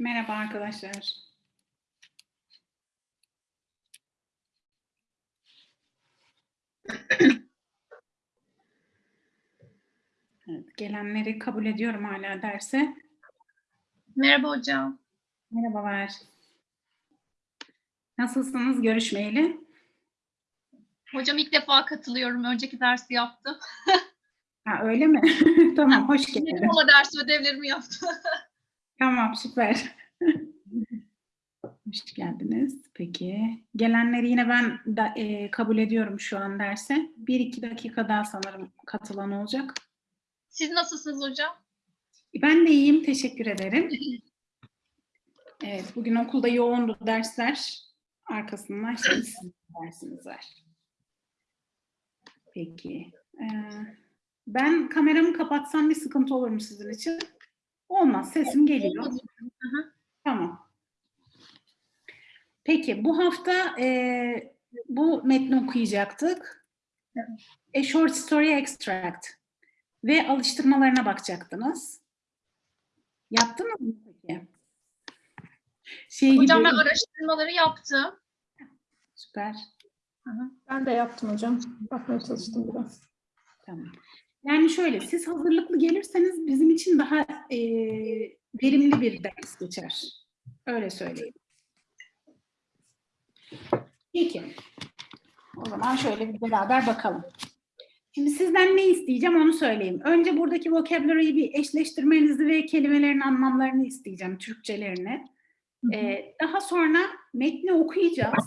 Merhaba arkadaşlar. Evet, gelenleri kabul ediyorum hala derse. Merhaba hocam. Merhabalar. Nasılsınız görüşmeyeli? Hocam ilk defa katılıyorum. Önceki dersi yaptım. Ha, öyle mi? tamam, hoş geldin. Dedim ama ders ödevlerimi yaptım. Tamam, süper. Hoş geldiniz. Peki. Gelenleri yine ben da, e, kabul ediyorum şu an derse. Bir iki dakika daha sanırım katılan olacak. Siz nasılsınız hocam? Ben de iyiyim, teşekkür ederim. Evet, bugün okulda yoğundu dersler. Arkasından şimdi sizin dersiniz var. Peki. Ee, ben kameramı kapatsam bir sıkıntı olur mu sizin için? Olmaz, sesim geliyor. hı. Tamam. Peki, bu hafta e, bu metni okuyacaktık. A Short Story Extract ve alıştırmalarına bakacaktınız. Yaptınız mı peki? Şey Hocam gibi, ben araştırmaları yaptım. süper. Ben de yaptım hocam. Bakmaya çalıştım biraz. Tamam. Yani şöyle, siz hazırlıklı gelirseniz bizim için daha e, verimli bir ders geçer. Öyle söyleyeyim. Peki. O zaman şöyle bir beraber bakalım. Şimdi sizden ne isteyeceğim onu söyleyeyim. Önce buradaki vocabulary'yi bir eşleştirmenizi ve kelimelerin anlamlarını isteyeceğim, Türkçelerini. Ee, daha sonra metni okuyacağız.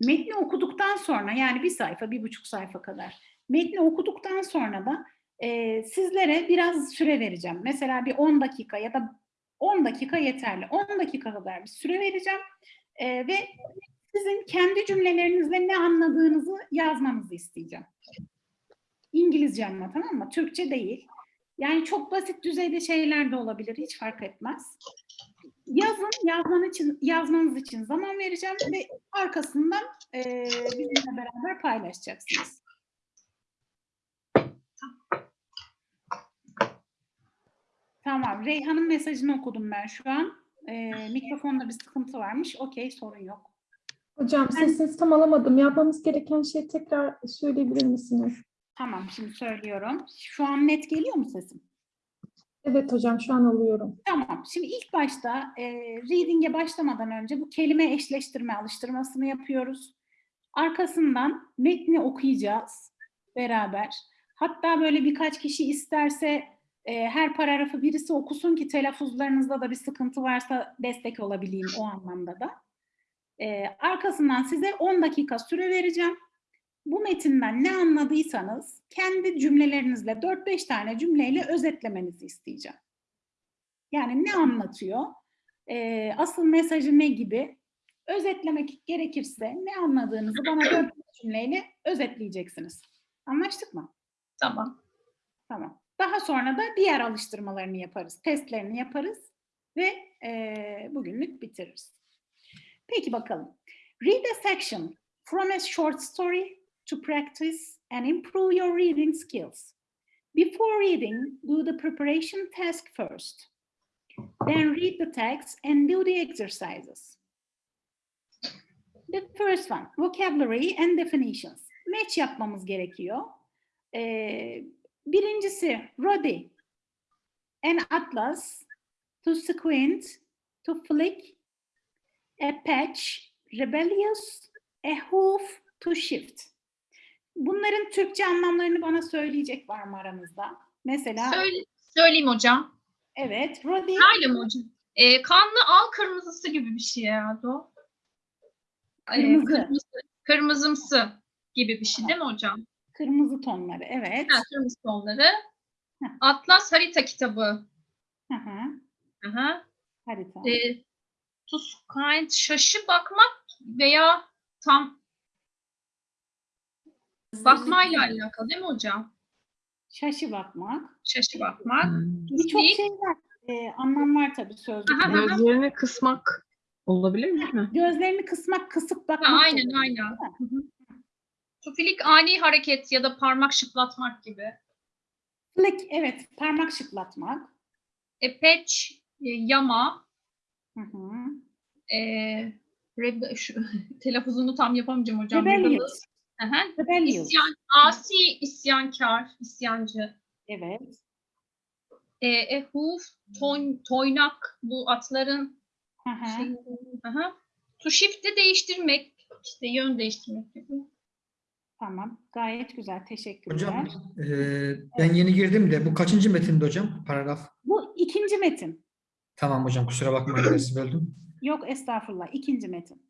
Metni okuduktan sonra yani bir sayfa, bir buçuk sayfa kadar. Metni okuduktan sonra da e, sizlere biraz süre vereceğim. Mesela bir 10 dakika ya da 10 dakika yeterli. 10 dakika kadar bir süre vereceğim. E, ve sizin kendi cümlelerinizle ne anladığınızı yazmanızı isteyeceğim. İngilizce ama tamam mı? Türkçe değil. Yani çok basit düzeyde şeyler de olabilir. Hiç fark etmez. Yazın, yazman için, yazmanız için zaman vereceğim ve arkasından e, bizimle beraber paylaşacaksınız. Tamam. Reyhan'ın mesajını okudum ben şu an. E, mikrofonda bir sıkıntı varmış. Okey, sorun yok. Hocam sesinizi tam alamadım. Yapmamız gereken şeyi tekrar söyleyebilir misiniz? Tamam, şimdi söylüyorum. Şu an net geliyor mu sesim? Evet hocam şu an alıyorum. Tamam. Şimdi ilk başta e, reading'e başlamadan önce bu kelime eşleştirme alıştırmasını yapıyoruz. Arkasından metni okuyacağız beraber. Hatta böyle birkaç kişi isterse e, her paragrafı birisi okusun ki telaffuzlarınızda da bir sıkıntı varsa destek olabileyim o anlamda da. E, arkasından size 10 dakika süre vereceğim. Bu metinden ne anladıysanız kendi cümlelerinizle 4-5 tane cümleyle özetlemenizi isteyeceğim. Yani ne anlatıyor? Ee, asıl mesajı ne gibi? Özetlemek gerekirse ne anladığınızı bana 4 cümleyle özetleyeceksiniz. Anlaştık mı? Tamam. Tamam. Daha sonra da diğer alıştırmalarını yaparız, testlerini yaparız ve e, bugünlük bitiririz. Peki bakalım. Read a section from a short story to practice and improve your reading skills. Before reading, do the preparation task first. Then read the text and do the exercises. The first one, vocabulary and definitions. Match yapmamız gerekiyor. Ee, birincisi, Roddy. An atlas, to squint, to flick, a patch, rebellious, a hoof, to shift. Bunların Türkçe anlamlarını bana söyleyecek var mı aranızda? Mesela, Söyle, söyleyeyim hocam. evet, Roddy, Öyle mi hocam? Ee, kanlı al kırmızısı gibi bir şey herhalde o. Kırmızı. kırmızı. Kırmızımsı gibi bir şey değil mi hocam? Kırmızı tonları, evet. Ha, kırmızı tonları. Heh. Atlas harita kitabı. Hı hı, hı. harita. Ee, to kind şaşı bakmak veya tam bakmayla alakalı değil mi hocam? Şaşı bakmak. Şaşı bakmak. Birçok Değil. şey var. Ee, anlam var tabii sözlükte. Aha, aha. Gözlerini kısmak olabilir mi? Gözlerini kısmak, kısıp bakmak. Ha, aynen aynen. Hı hı. Tufilik ani hareket ya da parmak şıklatmak gibi. Flick, evet, parmak şıklatmak. E, patch, e, yama, Hı hı. E, rebe- şu, telaffuzunu tam yapamayacağım hocam. Rebellious. Rebellious. İsyan, asi, isyankar, isyancı. Evet. E, e hoof, toyn, toynak bu atların Hı hı. şey, aha. To shift'i değiştirmek, işte yön değiştirmek gibi. Tamam. Gayet güzel. Teşekkürler. Hocam eee, ben yeni girdim de bu kaçıncı metinde hocam? Paragraf. Bu ikinci metin. Tamam hocam kusura bakmayın dersi böldüm. Yok estağfurullah. ikinci metin.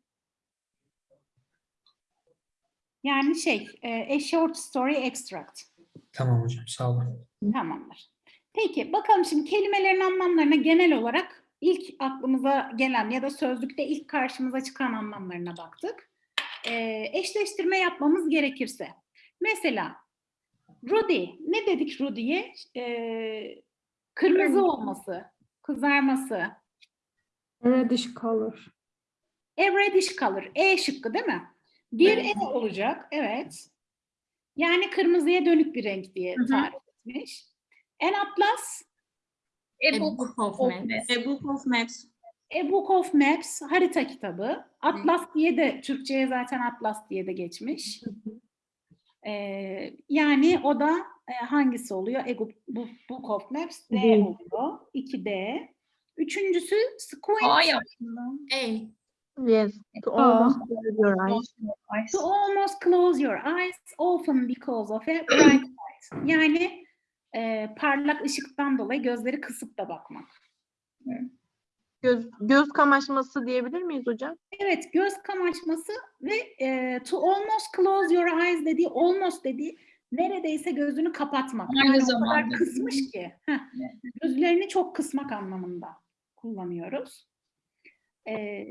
Yani şey, e, a short story extract. Tamam hocam sağ olun. Tamamdır. Peki bakalım şimdi kelimelerin anlamlarına genel olarak ilk aklımıza gelen ya da sözlükte ilk karşımıza çıkan anlamlarına baktık. Ee, eşleştirme yapmamız gerekirse. Mesela Rudy, ne dedik Rudy'ye? Ee, kırmızı olması, kızarması. Reddish color. A reddish color. E şıkkı değil mi? Bir E olacak. Evet. Yani kırmızıya dönük bir renk diye Hı hı. tarif etmiş. En atlas, E A book book of maps. A book of maps. A Book of Maps harita kitabı. Atlas diye de Türkçe'ye zaten Atlas diye de geçmiş. Ee, yani o da e, hangisi oluyor? A Book, Book- of Maps D oluyor. 2D. Üçüncüsü Squint. A. Yes. To almost close your eyes. To almost close your eyes often because of a bright light. Yani e, parlak ışıktan dolayı gözleri kısıp da bakmak. Göz, göz kamaşması diyebilir miyiz hocam? Evet, göz kamaşması ve e, to almost close your eyes dediği, almost dediği neredeyse gözünü kapatmak. Aynı yani o kadar zamanda. kısmış ki. heh, gözlerini çok kısmak anlamında kullanıyoruz. E,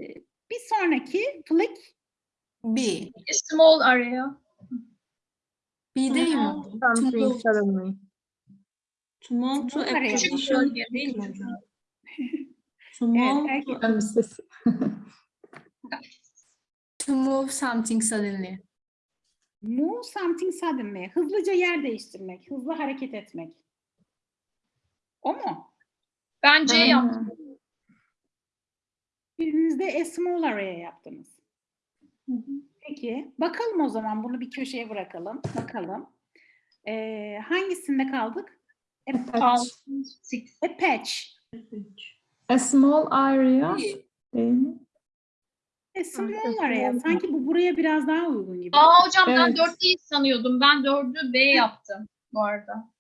bir sonraki flick, B. A small area. B değil mi? To Something suddenly. to move to a ya. position değil mi hocam? To move, evet, erkek- Ben bir sesi. to move something suddenly. move something suddenly, hızlıca yer değiştirmek, hızlı hareket etmek. O mu? Ben C Ha. yaptım. Biriniz de a small area yaptınız. Peki, bakalım o zaman bunu bir köşeye bırakalım. Bakalım. Ee, hangisinde kaldık? A, Patch. Six. a patch. A small area. Değil mi? A small small area. Sanki bu buraya biraz daha uygun gibi. Aa hocam ben Evet. dört değil sanıyordum. Ben dördü B yaptım bu arada.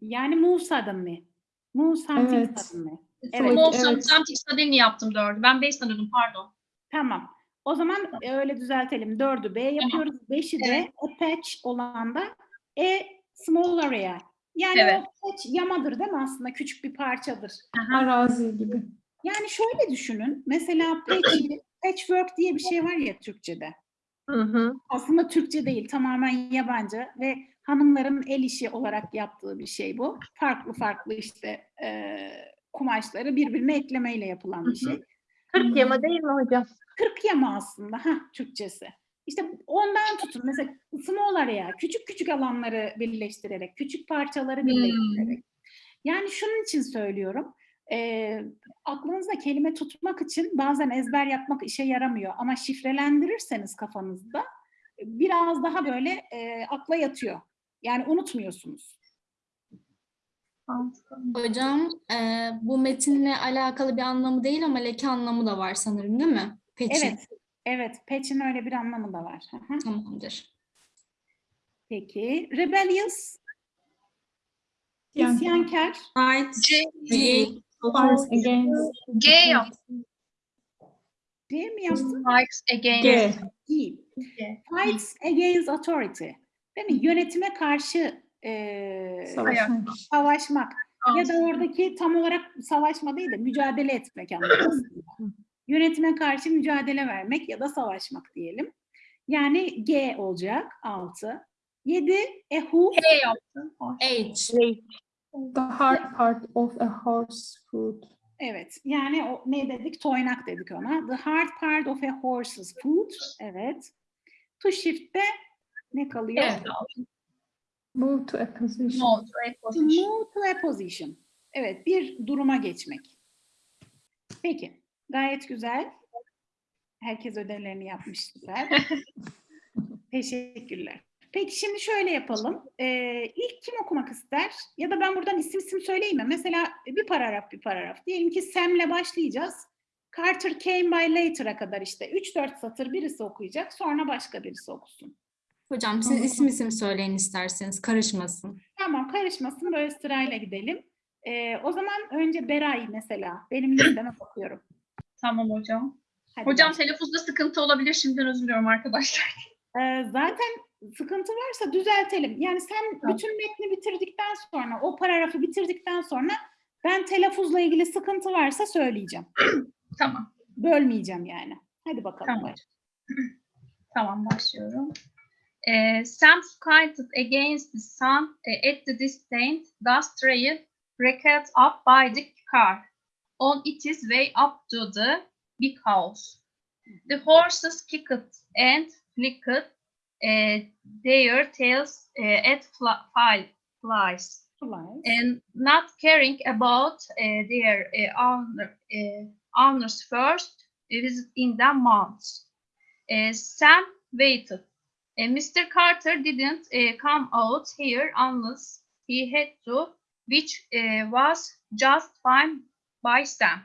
Yani move suddenly. Move something Evet. suddenly. Evet. Evet, evet. Something suddenly yaptım dördü. Ben beş sanıyordum pardon. Tamam. O zaman e, öyle düzeltelim. Dördü B yapıyoruz. Beşi de a patch olan da a small area. Yani Evet. o patch yamadır değil mi aslında? Küçük bir parçadır. Arazi gibi. Yani şöyle düşünün. Mesela patch, patchwork diye bir şey var ya Türkçe'de. Hı hı. Aslında Türkçe değil, tamamen yabancı ve hanımların el işi olarak yaptığı bir şey bu. Farklı farklı işte e, kumaşları birbirine eklemeyle yapılan bir şey. 40 yama değil mi hocam? 40 yama aslında ha Türkçesi. İşte ondan tutun mesela small area, küçük küçük alanları birleştirerek, küçük parçaları birleştirerek. Yani şunun için söylüyorum. E, aklınızda kelime tutmak için bazen ezber yapmak işe yaramıyor ama şifrelendirirseniz kafanızda biraz daha böyle e, akla yatıyor. Yani unutmuyorsunuz. Hocam e, bu metinle alakalı bir anlamı değil ama leke anlamı da var sanırım değil mi? Peki. Evet, evet. Patch'in öyle bir anlamı da var. Hı hı. Tamamdır. Peki, rebellious, Yani isyankar, Fight C, G. G yaptım. diye mi yaptın? Fights against. G. G. Fights against authority. Değil mi? Yönetime karşı e, Savaşmak. savaşmak. Ya da oradaki tam olarak savaşma değil de mücadele etmek anlamında. Yönetime karşı mücadele vermek ya da savaşmak diyelim. Yani G olacak 6. 7 a hoof. H yaptım. H. The hard part of a horse foot. Evet. Yani o, ne dedik? Toynak dedik ona. The hard part of a horse's foot. Evet. To shift'te ne kalıyor? Evet. Move to a position. No, to a To position. move to a position. Evet, bir duruma geçmek. Peki, Gayet güzel. Herkes ödevlerini yapmış. Süper. Teşekkürler. Peki şimdi şöyle yapalım. Ee, ilk kim okumak ister? Ya da ben buradan isim isim söyleyeyim mi? Mesela bir paragraf bir paragraf. Diyelim ki Sam'le başlayacağız. Carter came by later'a kadar işte 3-4 satır birisi okuyacak. Sonra başka birisi okusun. Hocam siz isim isim söyleyin isterseniz karışmasın. Tamam karışmasın böyle sırayla gidelim. Ee, o zaman önce Beray mesela. Benim listeme bakıyorum. Tamam hocam. Hadi Hocam başla. telaffuzda sıkıntı olabilir. Şimdiden özür diliyorum arkadaşlar. Ee, zaten sıkıntı varsa düzeltelim. Yani sen Tamam. bütün metni bitirdikten sonra, o paragrafı bitirdikten sonra ben telaffuzla ilgili sıkıntı varsa söyleyeceğim. Tamam. Bölmeyeceğim yani. Hadi bakalım. Tamam. Tamam başlıyorum. Ee, Sam skited against the sun eh, at the distant dust trail wrecked up by the car on its way up to the big house. The horses kicked and flicked eh, their tails eh, at fly- flies. Flies. and not caring about uh, their uh, owner, uh, owner's first visit in the months. Uh, Sam waited. Uh, Mr. Carter didn't uh, come out here unless he had to, which uh, was just fine by Sam.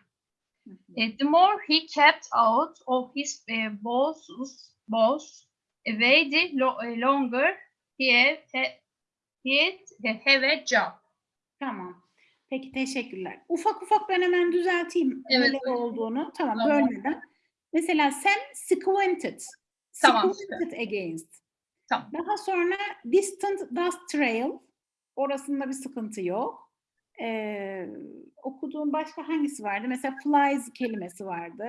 Uh, the more he kept out of his uh, boss's boss away, the lo- uh, longer he had, he'd have a job. Tamam. Peki teşekkürler. Ufak ufak ben hemen düzelteyim Evet, neler olduğunu. Tamam, Tamam. bölmeden. Mesela Sam squinted. Tamam, Squinted against. Tamam. Daha sonra distant dust trail. Orasında bir sıkıntı yok. Ee, okuduğum başka hangisi vardı? Mesela flies kelimesi vardı.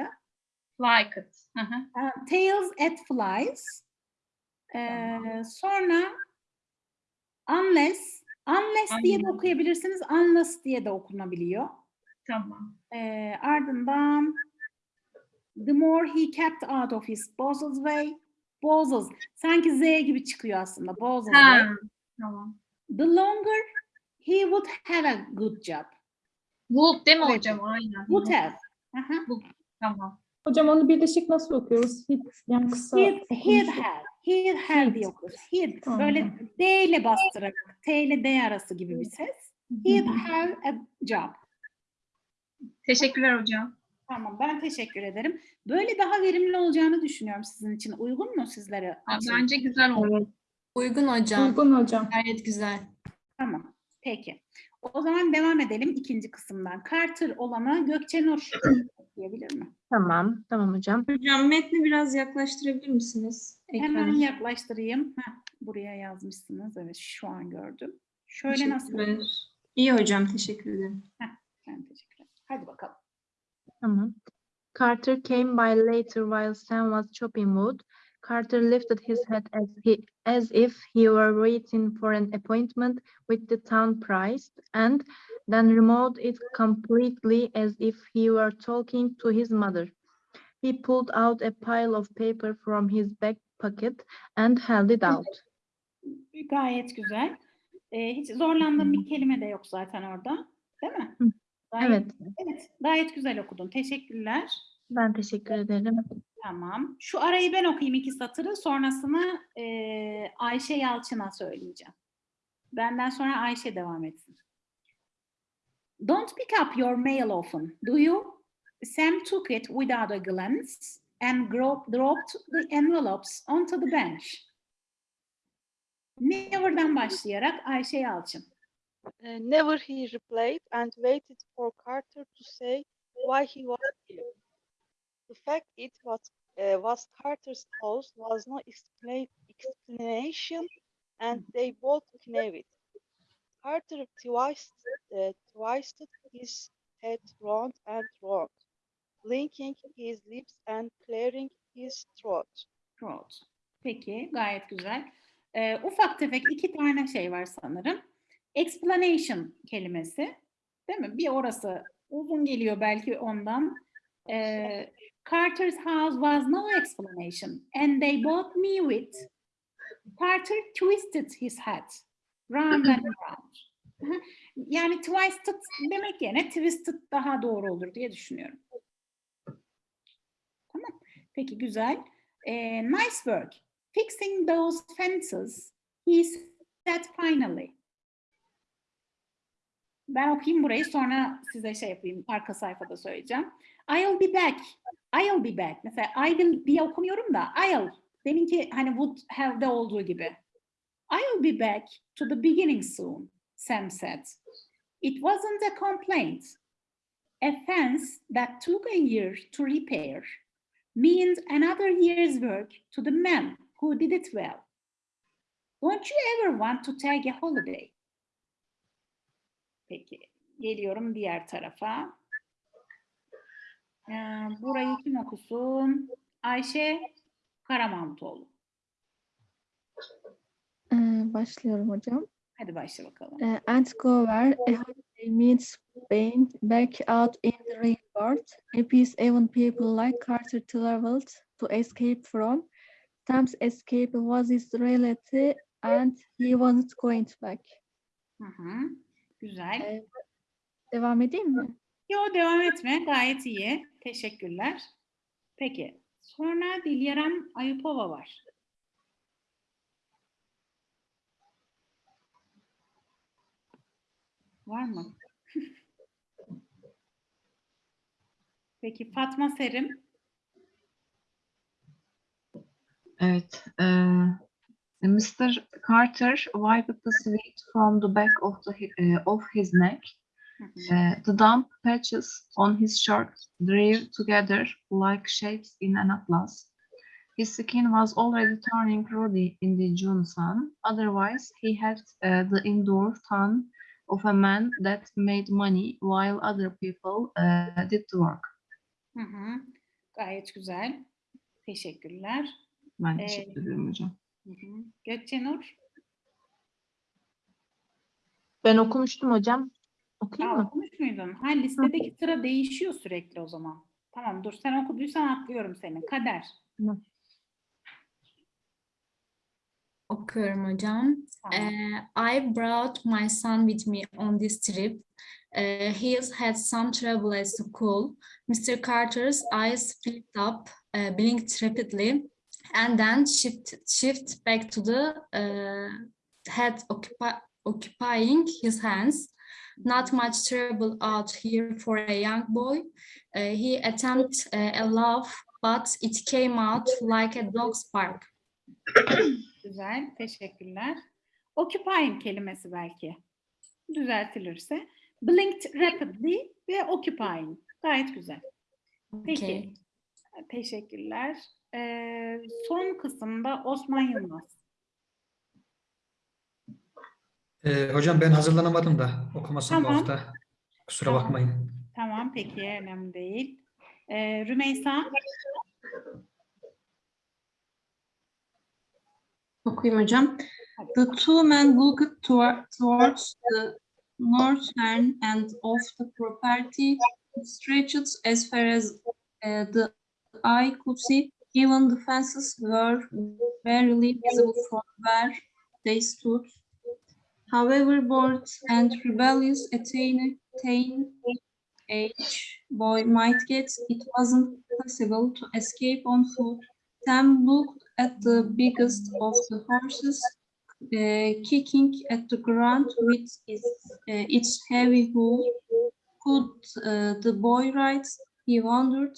Hı hı. Ha, Tails at flies. Ee, sonra unless unless diye de Aynen. okuyabilirsiniz. Unless diye de okunabiliyor. Tamam. Ee, ardından the more he kept out of his boss's way bosses sanki Z gibi çıkıyor aslında bosses way. Tamam. The longer he would have a good job. Would değil mi Evet. hocam? Aynen. Would have. Aha. Tamam. Hocam onu birleşik nasıl okuyoruz? Hiç, yani kısa He'd, he'd okunuşu. have. He'd have diye okuruz. He'd. Tamam. Böyle D ile bastırarak. T ile D arası gibi bir ses. He'd have a job. Teşekkürler hocam. Tamam ben teşekkür ederim. Böyle daha verimli olacağını düşünüyorum sizin için. Uygun mu sizlere? Bence güzel. Evet. Uygun hocam. Uygun hocam. Gayet güzel. Tamam. Peki. O zaman devam edelim ikinci kısımdan. Carter olana Gökçe Nur diyebilir mi? Tamam. Tamam hocam. Hocam metni biraz yaklaştırabilir misiniz? Hemen Ekrana. yaklaştırayım. Heh, buraya yazmışsınız. Evet şu an gördüm. Şöyle nasıl? İyi hocam teşekkür ederim. Ben teşekkür ederim. Hadi bakalım. Tamam. Carter came by later while Sam was chopping wood. Carter lifted his head as he as if he were waiting for an appointment with the town priest, and then removed it completely as if he were talking to his mother. He pulled out a pile of paper from his back pocket and held it out. Gayet güzel. Ee, hiç zorlandığım bir kelime de yok zaten orada. Değil mi? Gayet, Evet, evet. Gayet güzel okudun. Teşekkürler. ben teşekkür ederim. Tamam. Şu arayı ben okuyayım iki satırı. Sonrasını eee, Ayşe Yalçın'a söyleyeceğim. Benden sonra Ayşe devam etsin. Don't pick up your mail often, do you? Sam took it without a glance and dropped the envelopes onto the bench. Never'dan başlayarak Ayşe Yalçın. Uh, never he replied and waited for Carter to say why he was here. The fact it was, uh, was Carter's house was no explain, explanation and they both knew it. Carter twisted, uh, twisted his head round and round, blinking his lips and clearing his throat. Throat. Peki, gayet güzel. Ee, ufak tefek iki tane şey var sanırım. Explanation kelimesi, değil mi? Bir orası uzun geliyor belki ondan. Ee, Carter's house was no explanation and they both knew it. Carter twisted his head round and round. Yani twisted demek yerine twisted daha doğru olur diye düşünüyorum. Peki güzel. Ee, nice work. Fixing those fences. He said finally. Ben okuyayım burayı sonra size şey yapayım. Arka sayfada söyleyeceğim. I'll be back. I'll be back. Mesela I will diye okumuyorum da I'll. Deminki hani would have'de olduğu gibi. I'll be back to the beginning soon, Sam said. It wasn't a complaint. A fence that took a year to repair means another year's work to the man who did it well. Don't you ever want to take a holiday? Peki, geliyorum diğer tarafa. Ee, burayı kim okusun? Ayşe Karamantoğlu. Ee, başlıyorum hocam. Hadi başla bakalım. Uh, and go where a holiday means being back out in the real world. A piece even people like Carter traveled to escape from. Sam's escape was his reality and he wasn't going back. Hı hı. Güzel. Ee, devam edeyim mi? Yo devam etme. Gayet iyi. Teşekkürler. Peki. Sonra Dilyaram Ayupova var. Var mı? Peki Fatma Serim. Evet. eee, Mr. Carter wiped the sweat from the back of the eh, of his neck. Eh, the damp patches on his shirt drew together like shapes in an atlas. His skin was already turning ruddy in the June sun. Otherwise, he had eh, the indoor tan of a man that made money while other people eh, did the work. Hı hı. Gayet güzel. Teşekkürler. Ben Evet. teşekkür ederim hocam. Hı hı. Gökçenur. Ben okumuştum hocam. Okuyayım Aa, mı? okumuş muydun? Ha listedeki sıra değişiyor sürekli o zaman. Tamam dur sen okuduysan atlıyorum seni. Kader. Okuyorum hocam. Tamam. Uh, I brought my son with me on this trip. Uh, he has had some trouble at school. Mr. Carter's eyes flicked up, uh, blinked rapidly, and then shift, shift back to the uh, head occupi- occupying his hands. Not much trouble out here for a young boy. Uh, he attempted uh, a laugh, but it came out like a dog's bark. Güzel. Teşekkürler. Occupying kelimesi belki. Düzeltilirse. Blinked rapidly ve occupying. Gayet güzel. Peki. Okay. Teşekkürler. Ee, son kısımda Osman Yılmaz. Ee, hocam ben hazırlanamadım da okumasam bu Tamam. hafta. Kusura Tamam. bakmayın. Tamam peki önemli değil. Ee, Rümeysa. Okuyayım hocam. The two men looked toward, towards the northern end of the property. Stretched as far as uh, the eye could see. Even the fences were barely visible from where they stood. However, bored and rebellious teen, teen age boy might get, it wasn't possible to escape on foot. Sam looked at the biggest of the horses, uh, kicking at the ground with its, uh, its heavy hoof. Could uh, the boy ride? He wondered.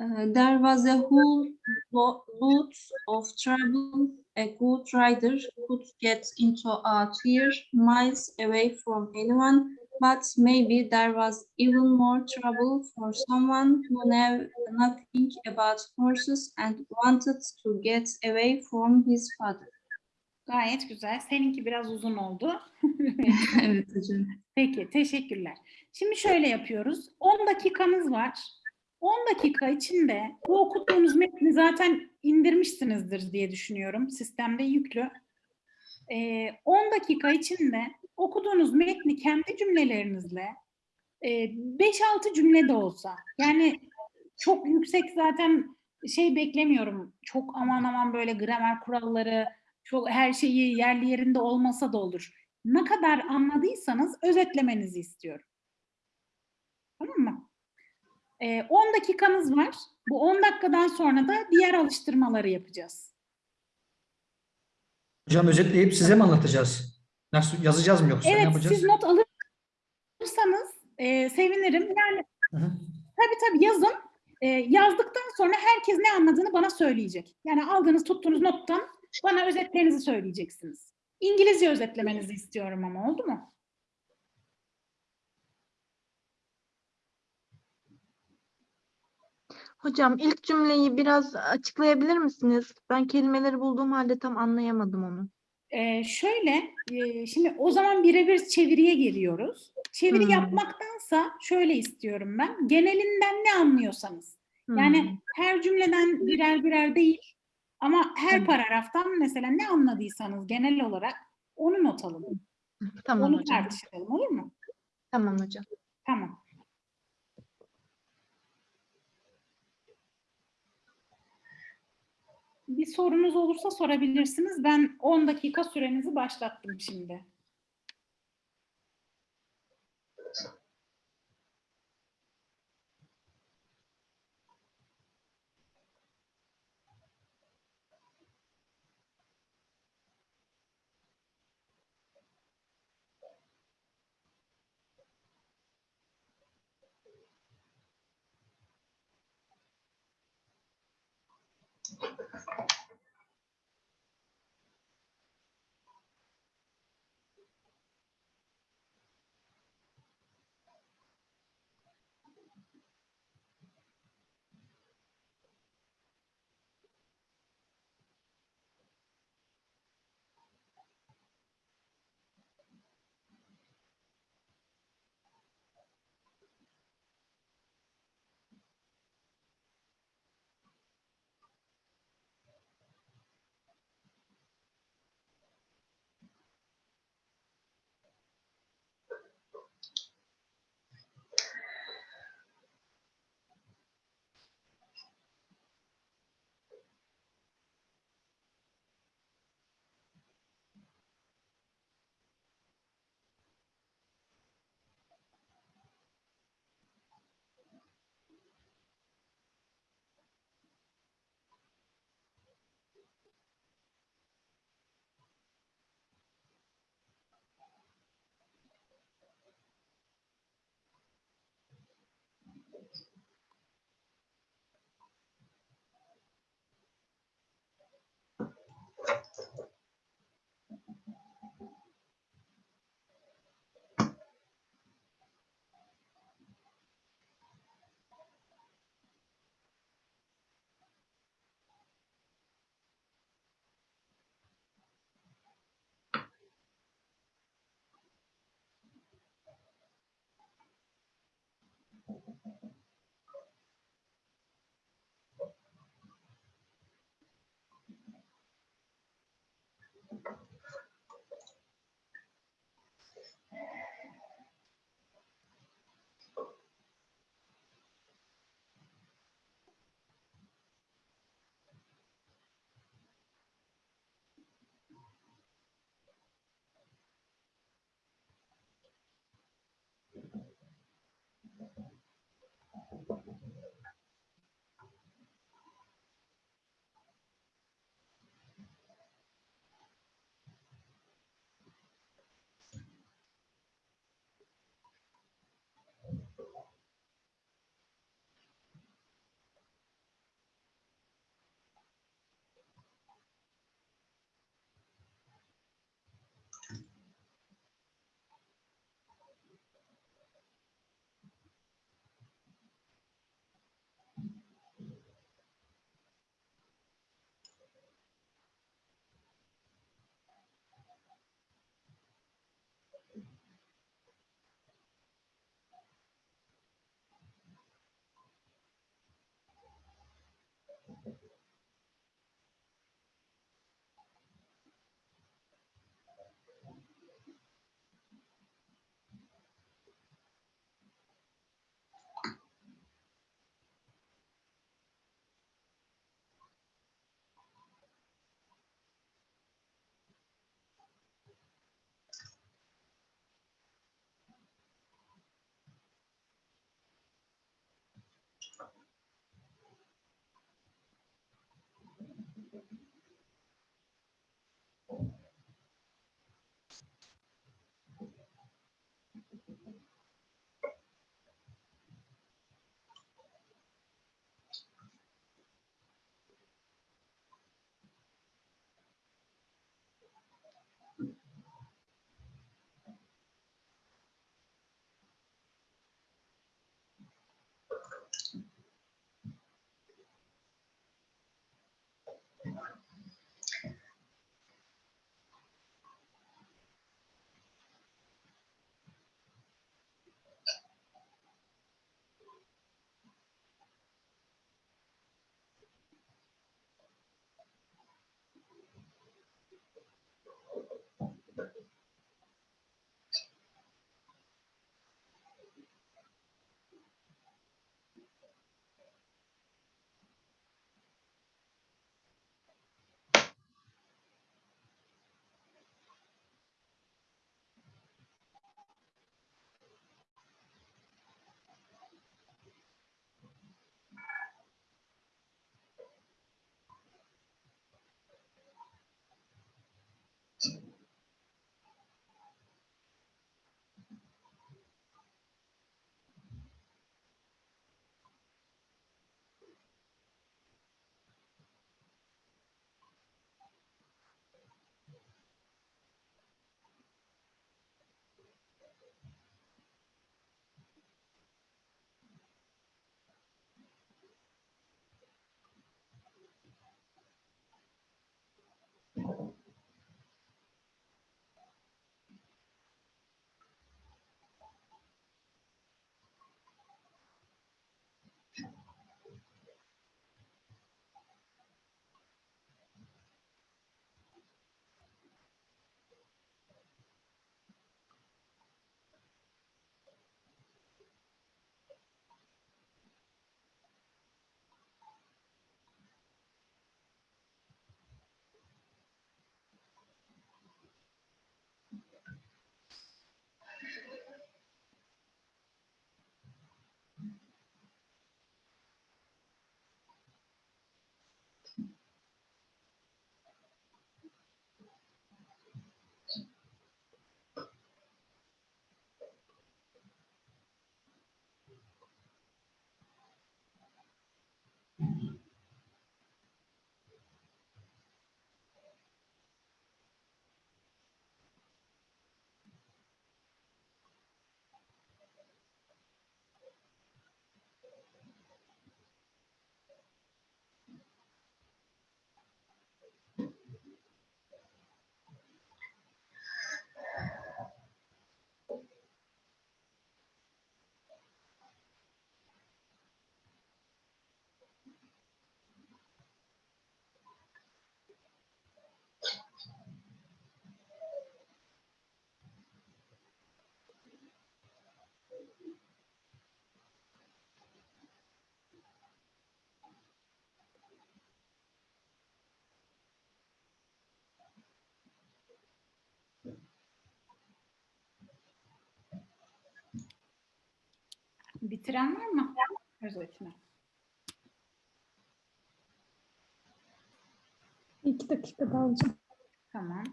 Uh, there was a whole lot of trouble. A good rider could get into out here, miles away from anyone, but maybe there was even more trouble for someone who knew nothing about horses and wanted to get away from his father. Gayet güzel. Seninki biraz uzun oldu. evet hocam. Peki, teşekkürler. Şimdi şöyle yapıyoruz. 10 dakikamız var. 10 dakika içinde bu okuduğunuz metni zaten indirmişsinizdir diye düşünüyorum. Sistemde yüklü. Ee, 10 dakika içinde okuduğunuz metni kendi cümlelerinizle e, 5-6 cümle de olsa yani çok yüksek zaten şey beklemiyorum. Çok aman aman böyle gramer kuralları, çok her şeyi yerli yerinde olmasa da olur. Ne kadar anladıysanız özetlemenizi istiyorum. Tamam mı? Ee, 10 dakikamız var. Bu 10 dakikadan sonra da diğer alıştırmaları yapacağız. Hocam özetleyip size mi anlatacağız? Nasıl yazacağız mı yoksa ne Evet, yapacağız? siz not alırsanız e, sevinirim. Yani Hı hı. tabii tabii yazın. E, yazdıktan sonra herkes ne anladığını bana söyleyecek. Yani aldığınız, tuttuğunuz nottan bana özetlerinizi söyleyeceksiniz. İngilizce özetlemenizi istiyorum ama oldu mu? Hocam ilk cümleyi biraz açıklayabilir misiniz? Ben kelimeleri bulduğum halde tam anlayamadım onu. Ee, şöyle, e, şimdi o zaman birebir çeviriye geliyoruz. Çeviri Hmm. yapmaktansa şöyle istiyorum ben. Genelinden ne anlıyorsanız. Yani Hmm, her cümleden birer birer değil ama her Tamam. paragraftan mesela ne anladıysanız genel olarak onu not alın. tamam onu hocam. tartışalım olur mu? Tamam hocam. Tamam. Bir sorunuz olursa sorabilirsiniz. Ben 10 dakika sürenizi başlattım şimdi. Bitiren var mı? Özetini. İki dakika daha hocam. Tamam.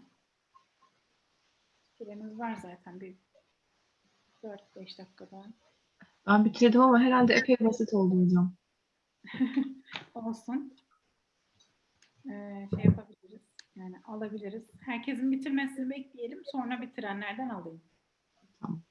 Süremiz var zaten bir 4-5 dakika daha. Ben bitirdim ama herhalde epey basit oldu hocam. Olsun. Ee, şey yapabiliriz. Yani alabiliriz. Herkesin bitirmesini bekleyelim. Sonra bitirenlerden alayım. Tamam.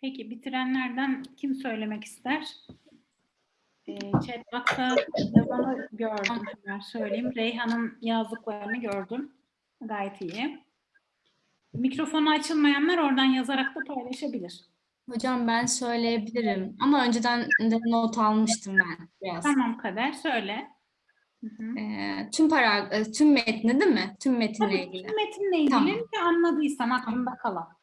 Peki bitirenlerden kim söylemek ister? Ee, chat box'ta yazanı gördüm. Hemen söyleyeyim. Reyhan'ın yazdıklarını gördüm. Gayet iyi. Mikrofonu açılmayanlar oradan yazarak da paylaşabilir. Hocam ben söyleyebilirim ama önceden de not almıştım ben biraz. Tamam Kader söyle. Hı hı. Ee, tüm para, e, tüm metni değil mi? Tüm metinle Tabii ilgili. tüm metinle ilgili Tamam. anladıysan aklında kalan.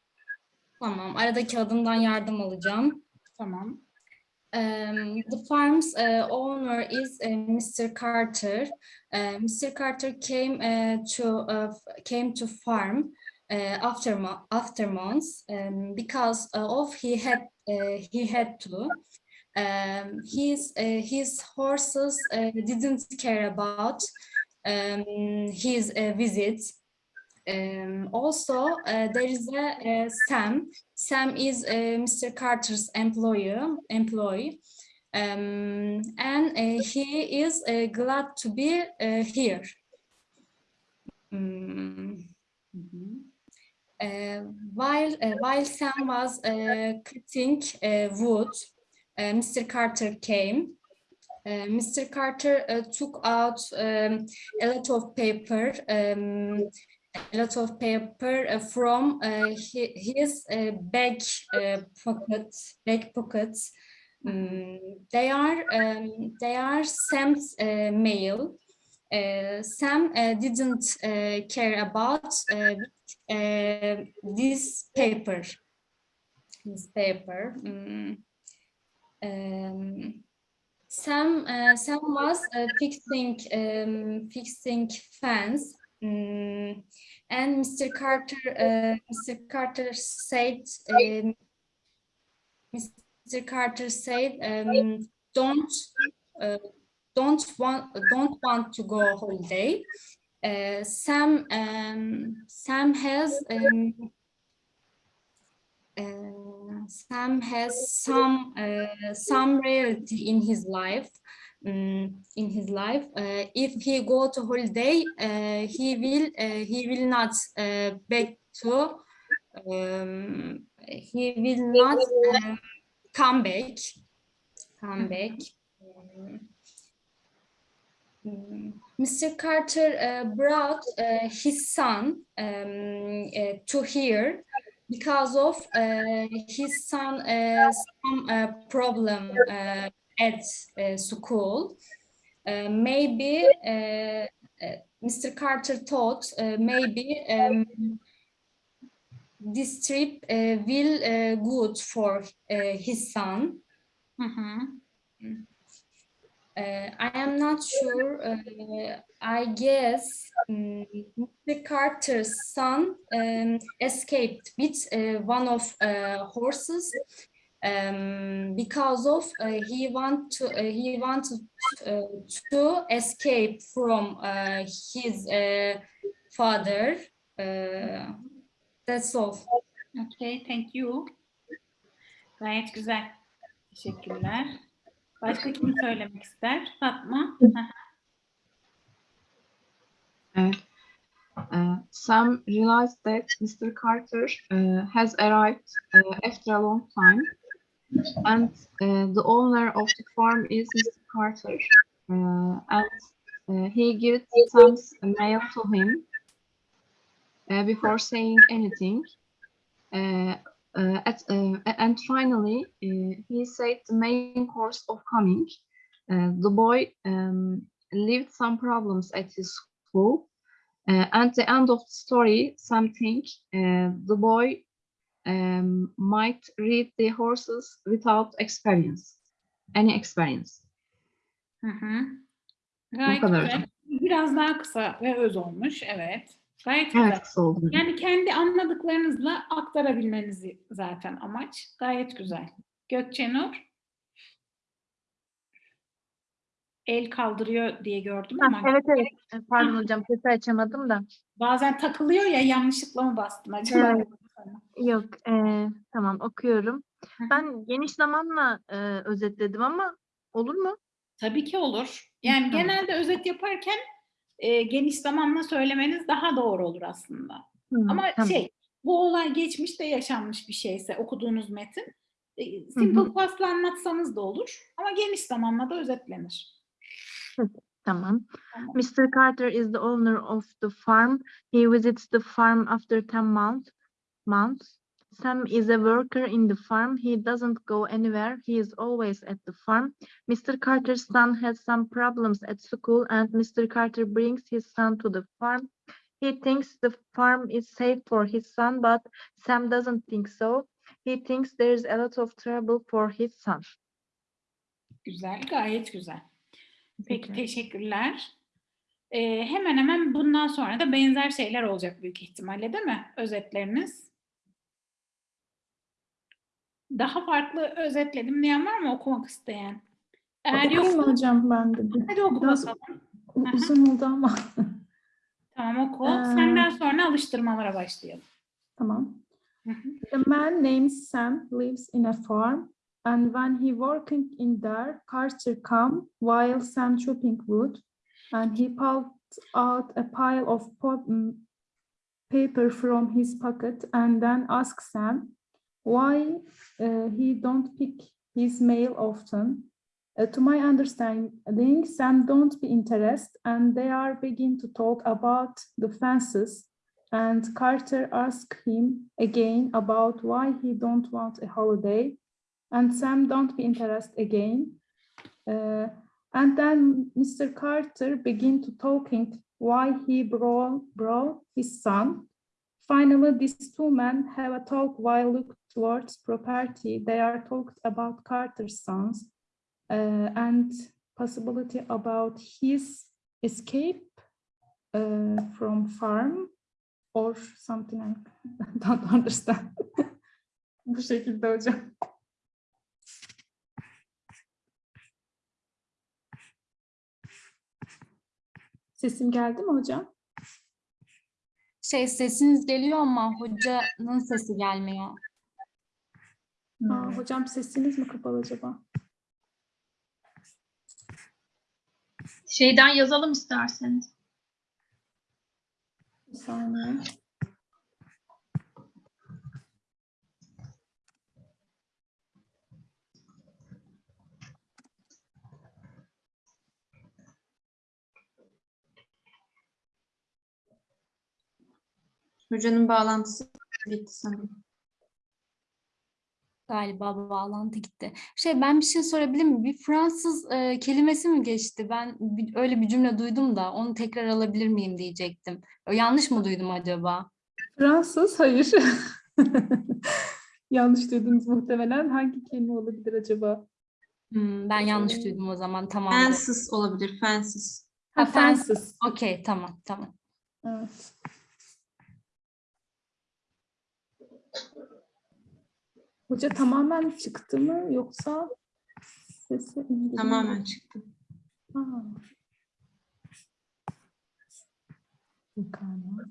Tamam. Aradaki adımdan yardım alacağım. Tamam. Um, the farm's uh, owner is uh, Mr. Carter. Uh, Mr. Carter came to came to farm after mo- after months um, because of he had he had to. Um, his his horses didn't care about his uh, visit. Um, also, uh, there is a, Sam. Sam is uh, Mr. Carter's employee, employee, um, and uh, he is uh, glad to be uh, here. Mm, Hı hı. uh, while while Sam was cutting wood, Mr. Carter came. Mr. Carter took out um, a lot of paper, um, a lot of paper uh, from uh, his back pockets, back pockets. Mm, they are um, they are Sam's uh, mail. Sam didn't care about this paper. This paper. mm. Um, Sam Sam was fixing um, fixing fans, mm, and Mr. Carter uh, Mr. Carter said um, Mr. Carter said um, don't uh, don't want don't want to go holiday. Uh, Sam um, Sam has um, uh, Sam has some uh, some reality in his life. Mm, in his life, uh, if he go to holiday, uh, he will uh, he will not uh, back to um, he will not uh, come back. come back. Mm, Mr. Carter uh, brought uh, his son um, uh, to here because of uh, his son uh, some uh, problem uh, at uh, school. Uh, maybe uh, uh, Mr. Carter thought uh, maybe um, this trip uh, will uh, good for uh, his son. Hı hı. Uh, I am not sure. Uh, I guess mm, Mr. Carter's son um, escaped with uh, one of uh, horses um, because of uh, he want to uh, he wanted uh, to escape from uh, his uh, father. Uh, that's all. Okay, thank you. Gayet güzel. Teşekkürler. Başka kim söylemek ister? Fatma. Evet. Uh, Sam realized that Mr. Carter uh, has arrived uh, after a long time, and uh, the owner of the farm is Mr. Carter, uh, and uh, he gives some mail to him uh, before saying anything. Uh, uh, at, and finally, he said the main course of coming. The boy um, lived some problems at his school. At the end of the story, something the boy um, might read the horses without experience, any experience. Hı hı. Gayet kadar güzel. hocam. Biraz daha kısa ve öz olmuş. Evet. Gayet güzel. Evet, kısa oldu. Yani kendi anladıklarınızla aktarabilmenizi zaten amaç. Gayet güzel. Gökçenur. El kaldırıyor diye gördüm Ha, ama evet evet. Pardon hocam sesi açamadım da. bazen takılıyor ya yanlışlıkla mı bastım acaba? Evet. Yok e, tamam okuyorum. Ben geniş zamanla e, özetledim ama olur mu? Tabii ki olur. Yani Tamam. genelde özet yaparken e, geniş zamanla söylemeniz daha doğru olur aslında. Hı, Ama tamam. şey, bu olay geçmişte yaşanmış bir şeyse okuduğunuz metin, e, simple past'la anlatsanız da olur ama geniş zamanla da özetlenir. Tamam. Tamam. Mr. Carter is the owner of the farm. He visits the farm after 10 months. Months. Sam is a worker in the farm. He doesn't go anywhere. He is always at the farm. Mr. Carter's son has some problems at school and Mr. Carter brings his son to the farm. He thinks the farm is safe for his son, but Sam doesn't think so. He thinks there's a lot of trouble for his son. Güzel, gayet güzel. Peki Teşekkür. teşekkürler. Ee, hemen hemen bundan sonra da benzer şeyler olacak büyük ihtimalle değil mi? Özetleriniz. Daha farklı özetledim diyen var mı okumak isteyen? Eğer Okuyayım yoksa hocam ben de hadi oku Biraz bakalım. uzun oldu ama. Tamam oku. Ee, Senden sonra alıştırmalara başlayalım. Tamam. A man named Sam lives in a farm, and when he working in there, Carter come while Sam chopping wood, and he pulled out a pile of mm, paper from his pocket, and then asked Sam why uh, he don't pick his mail often. Uh, to my understanding, Sam don't be interested, and they are begin to talk about the fences and Carter asked him again about why he don't want a holiday, and Sam don't be interested again. Uh, and then Mr. Carter begin to talking why he brought, brought his son. Finally, these two men have a talk while look towards property. They are talked about Carter's sons uh, and possibility about his escape uh, from farm or something I don't understand. Bu şekilde hocam. Sesim geldi mi hocam? Şey sesiniz geliyor ama hocanın sesi gelmiyor. Aa, hmm. hocam sesiniz mi kapalı acaba? Şeyden yazalım isterseniz. Bir saniye. Hocanın bağlantısı bitti sanırım. Galiba bağlantı gitti. Şey ben bir şey sorabilir miyim? Bir Fransız e, kelimesi mi geçti? Ben bir- öyle bir cümle duydum da onu tekrar alabilir miyim diyecektim. Yanlış mı duydum acaba? Fransız, hayır. Yanlış duydunuz muhtemelen. Hangi kelime olabilir acaba? Hmm, ben yanlış duydum o zaman. Tamam. Fensiz olabilir, fensiz. Ha, Ha, Fransız. Fransız. Okey, tamam, tamam. Evet. Hoca tamamen çıktı mı yoksa sesi mu? Tamamen çıktı. Ha. Pekala.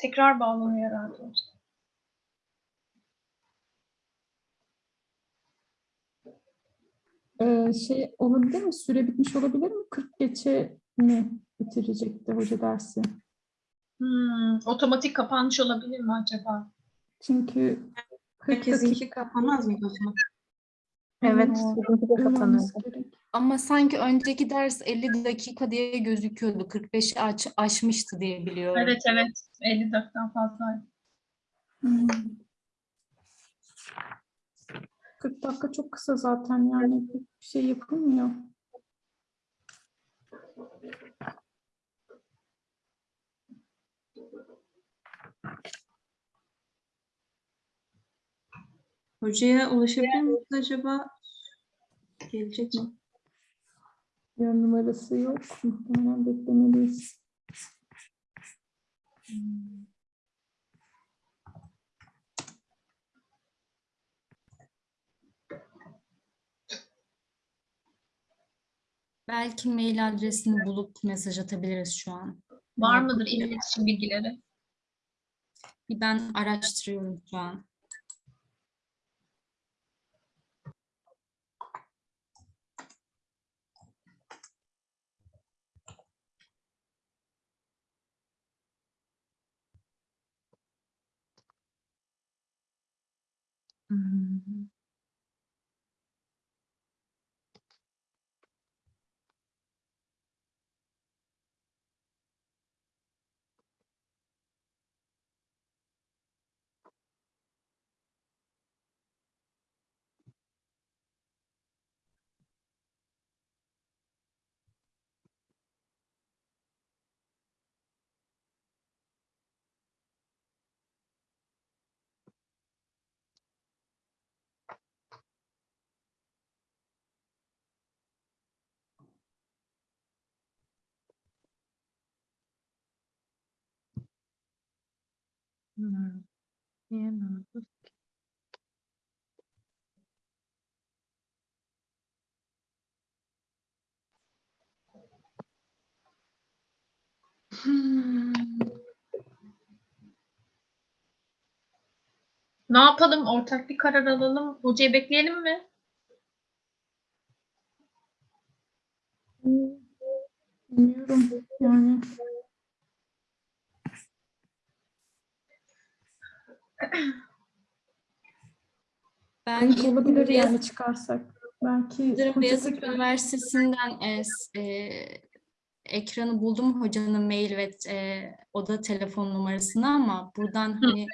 Tekrar bağlanıyor herhalde. Ee, şey olabilir mi? Süre bitmiş olabilir mi? 40 geçe mi bitirecekti hoca dersi? Hmm, otomatik kapanmış olabilir mi acaba? Çünkü 40 dakika Herkesinki kapanmaz mıydı o zaman? Evet. Ama sanki önceki ders 50 dakika diye gözüküyordu. 45'i aç, aşmıştı diye biliyorum. Evet evet 50 dakikadan fazla. Hmm. 40 dakika çok kısa zaten yani bir şey yapılmıyor. Hocaya ulaşabilir miyiz acaba? Gelecek mi? Yer numarası yok. Muhtemelen beklemeliyiz. Belki mail adresini bulup mesaj atabiliriz şu an. Var mıdır iletişim bilgileri? Bir ben araştırıyorum şu an. Hmm. Hmm. Niye? Hmm. Ne yapalım? Ortak bir karar alalım. Hocayı bekleyelim mi? Bilmiyorum yani. Ben Belki olabilir yani çıkarsak. Belki Yıldırım hoca Beyazıt Üniversitesi'nden e, e, ekranı buldum hocanın mail ve e, oda telefon numarasını ama buradan hani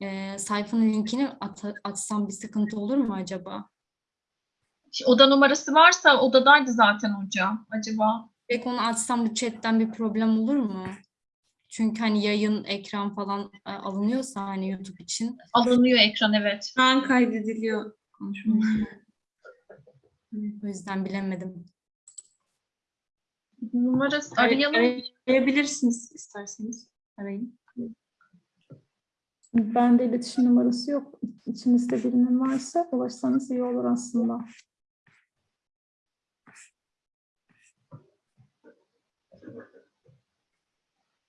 e, sayfanın linkini at- atsam bir sıkıntı olur mu acaba? Oda numarası varsa odadaydı zaten hocam. Acaba? Peki onu atsam bu chatten bir problem olur mu? Çünkü hani yayın, ekran falan e, alınıyorsa hani YouTube için. Alınıyor ekran evet. Şu an kaydediliyor konuşmamız. O yüzden bilemedim. Numarası Ar- arayalım. Arayabilirsiniz isterseniz. Arayın. Bende iletişim numarası yok. İçinizde birinin varsa ulaşsanız iyi olur aslında.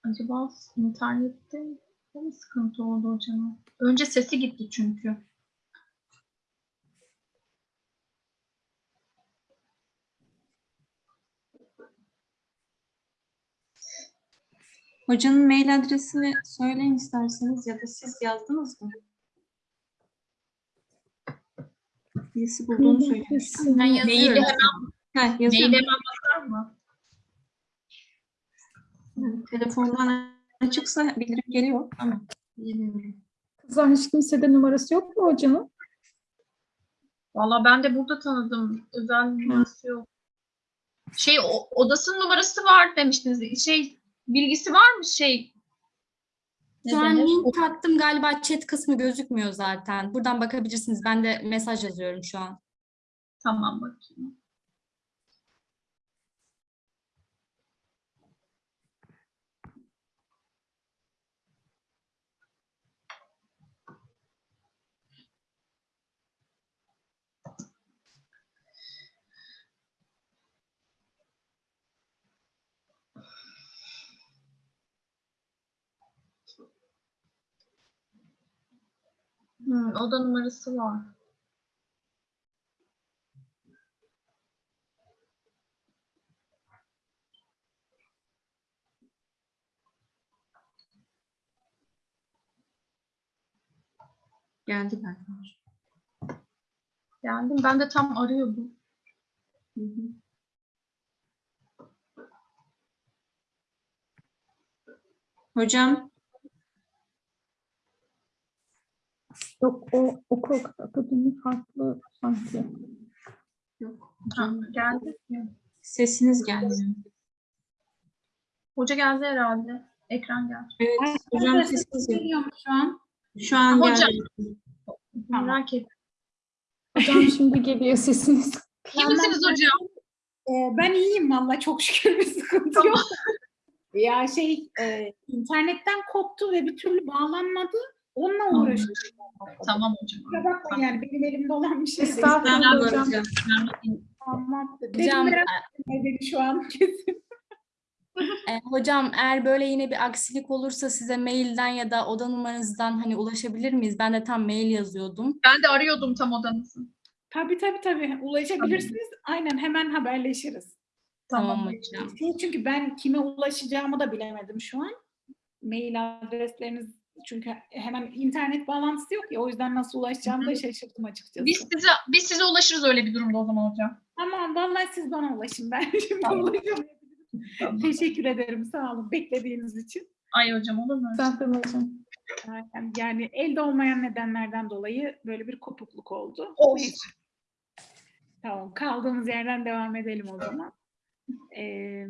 Acaba internette Ne sıkıntı oldu hocam? Önce sesi gitti çünkü. Hocanın mail adresini söyleyin isterseniz ya da siz yazdınız mı? Birisi bulduğunu söylemiş. Ben Maili yazıyorum. hemen, Heh, yazıyor Maile mu? hemen bakar mı? Hı, Telefondan açıksa bildirim geliyor. Tamam. Kızlar hiç kimsede numarası yok mu hocanın? Valla ben de burada tanıdım. Özel numarası yok. Şey o- odasının numarası var demiştiniz. Şey bilgisi var mı şey? Şu an link attım galiba chat kısmı gözükmüyor zaten. Buradan bakabilirsiniz. Ben de mesaj yazıyorum şu an. Tamam bakayım. Hmm, oda numarası var. Geldi galiba. Geldim. Ben de tam arıyordum. Hı hı. Hocam Yok o okul akademi farklı sanki. yok. Hocam geldi. sesiniz gelmiyor. Hoca geldi herhalde. Ekran geldi. Evet hocam sesiniz. Geliyor mu şu an? Şu an Hocam. geldi. Merak ettim. Hocam şimdi geliyor sesiniz. İyi misiniz hocam? Ee, ben iyiyim valla çok şükür bir sıkıntı yok. ya şey e, internetten koptu ve bir türlü bağlanmadı. Onunla uğraşıyorum. Tamam hocam. Kusura bakmayın yani benim elimde olan bir şey. Estağfurullah hocam. Tamam. Hocam, Benim beni şu an kesin. e, hocam eğer böyle yine bir aksilik olursa size mailden ya da oda numaranızdan hani ulaşabilir miyiz? Ben de tam mail yazıyordum. Ben de arıyordum tam odanızı. Tabii tabii tabii. Ulaşabilirsiniz. Aynen hemen haberleşiriz. Tamam, Tamam. hocam. Çünkü ben kime ulaşacağımı da bilemedim şu an. Mail adresleriniz çünkü hemen internet bağlantısı yok ya o yüzden nasıl ulaşacağımı da şaşırdım açıkçası. Biz size biz size ulaşırız öyle bir durumda o zaman hocam. Tamam vallahi siz bana ulaşın ben şimdi Tamam. ulaşamayabilirim. Tamam. Teşekkür ederim sağ olun beklediğiniz için. Ay hocam olur mu? Estağfurullah hocam. Yani, yani elde olmayan nedenlerden dolayı böyle bir kopukluk oldu. Olsun. Tamam kaldığımız yerden devam edelim o zaman. Ee,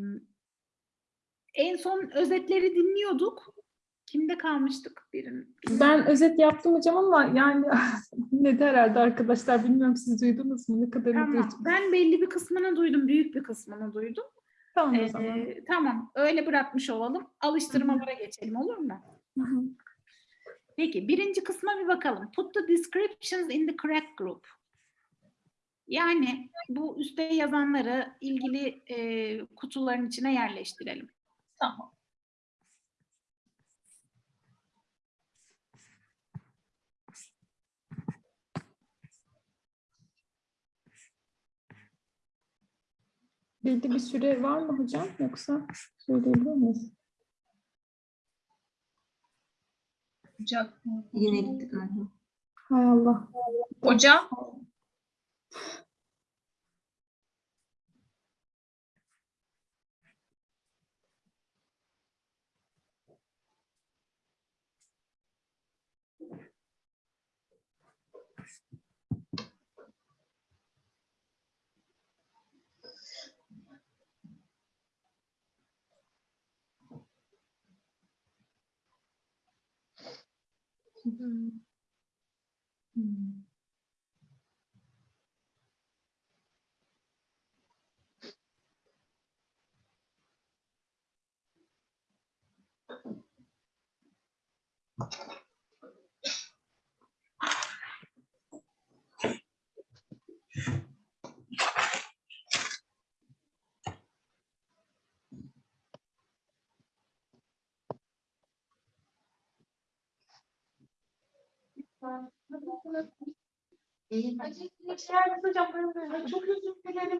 en son özetleri dinliyorduk. Kimde kalmıştık? Birin. Ben özet yaptım hocam ama yani ne de herhalde arkadaşlar bilmiyorum siz duydunuz mu ne kadar Tamam. Ben belli bir kısmını duydum. Büyük bir kısmını duydum. Tamam o Ee, zaman. tamam. Öyle bırakmış olalım. Alıştırmalara geçelim olur mu? Hı. Peki birinci kısma bir bakalım. Put the descriptions in the correct group. Yani bu üstte yazanları ilgili e, kutuların içine yerleştirelim. Tamam. Belli bir süre var mı hocam yoksa söyleyebilir miyiz? Hocam. Yine gitti galiba. Hay Allah. Hocam. 嗯。嗯。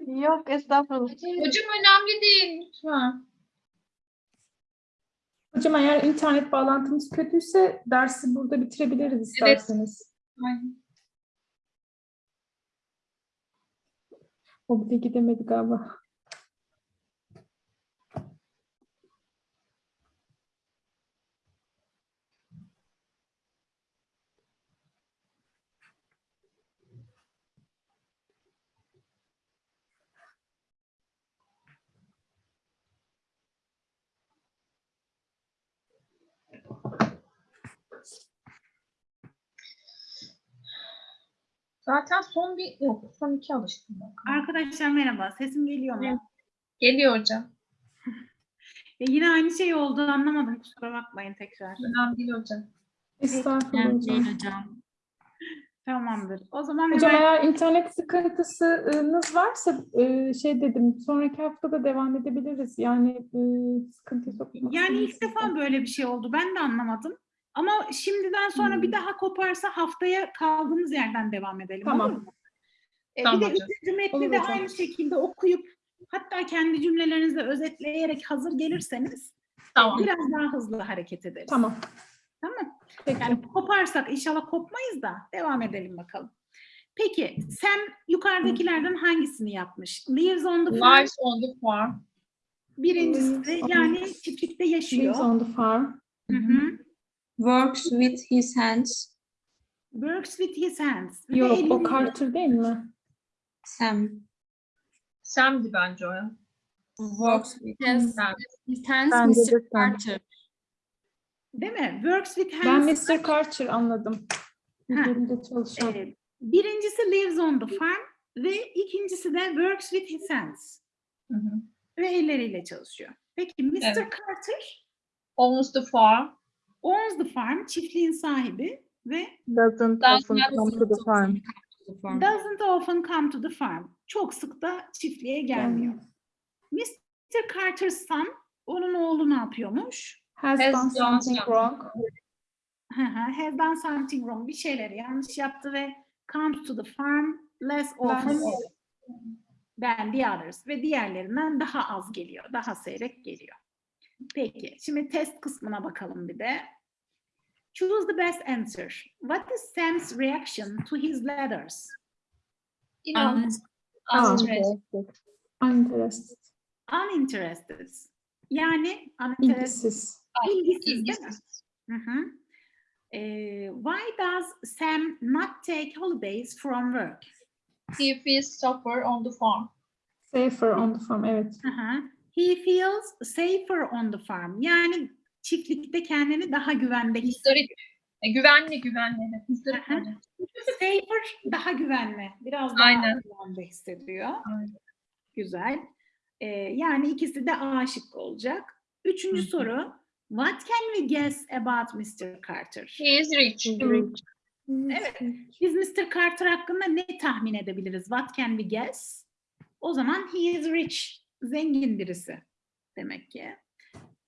Yok estağfurullah. Hocam önemli değil lütfen. Hocam eğer internet bağlantımız kötüyse dersi burada bitirebiliriz isterseniz. Aynen. O bile gidemedi galiba. Zaten son bir yok son iki alıştım ben. Arkadaşlar merhaba. Sesim geliyor mu? Geliyor hocam. E, yine aynı şey oldu. Anlamadım. Kusura bakmayın tekrar. Önemli değil hocam. Estağfurullah hocam. hocam. Tamamdır. O zaman Hocam hemen eğer internet sıkıntısınız varsa e, şey dedim sonraki hafta da devam edebiliriz. Yani e, sıkıntı sokmak yani ilk defa böyle bir şey oldu. Ben de anlamadım. Ama şimdiden sonra bir Hmm. daha koparsa haftaya kaldığımız yerden devam edelim. Tamam. Olur mu? E, Tamam bir de üçüncü metni Olur de hocam. aynı şekilde okuyup hatta kendi cümlelerinizle özetleyerek hazır gelirseniz Tamam. biraz daha hızlı hareket ederiz. Tamam. Tamam. Peki. Yani koparsak inşallah kopmayız da devam edelim bakalım. Peki Sam yukarıdakilerden hangisini yapmış? Lives on the farm. Lives on the farm. Birincisi Lives yani çiftlikte yaşıyor. Lives on the farm. Hı hı. Works with his hands. Works with his hands. Ve Yok o elini- Carter değil mi? Sam Sam'di bence o ya. works with Sam. his hands Bence de Mr. Carter. Değil mi? Works with Ben hands. Mr. Carter anladım. Ha. Üzerinde çalışan. Evet. Birincisi lives on the farm ve ikincisi de works with his hands. Hı hı. Ve elleriyle çalışıyor. Peki Mr. Evet. Carter Owns the farm. Owns the farm, çiftliğin sahibi ve Doesn't Does often come to the farm. Doesn't often come to the farm. Çok sık da çiftliğe gelmiyor. Mr. Carter's son, onun oğlu ne yapıyormuş? Has, Has done something wrong. Hı hı, Has done something wrong. Bir şeyleri yanlış yaptı ve comes to the farm less often than the others. Ve diğerlerinden daha az geliyor. Daha seyrek geliyor. Peki. Şimdi test kısmına bakalım bir de. Choose the best answer. What is Sam's reaction to his letters? İnan. Um, Uninterested. Uninterested. Uninterested. Yani uninterested. İlgisiz. İlgisiz değil mi? İlgisiz. Hı hı. Ee, why does Sam not take holidays from work? He feels safer on the farm. Safer on the farm. Evet. Hı hı. He feels safer on the farm. Yani çiftlikte kendini daha güvende hissediyor. E, güvenli güvenli. güvenli. Safer daha güvenli. Biraz daha Aynen. güvende hissediyor. Aynen. Güzel. Ee, yani ikisi de A şıkkı olacak. Üçüncü Hı soru. What can we guess about Mr. Carter? He is rich. Evet. Biz Mr. Carter hakkında ne tahmin edebiliriz? What can we guess? O zaman he is rich. Zengin birisi demek ki.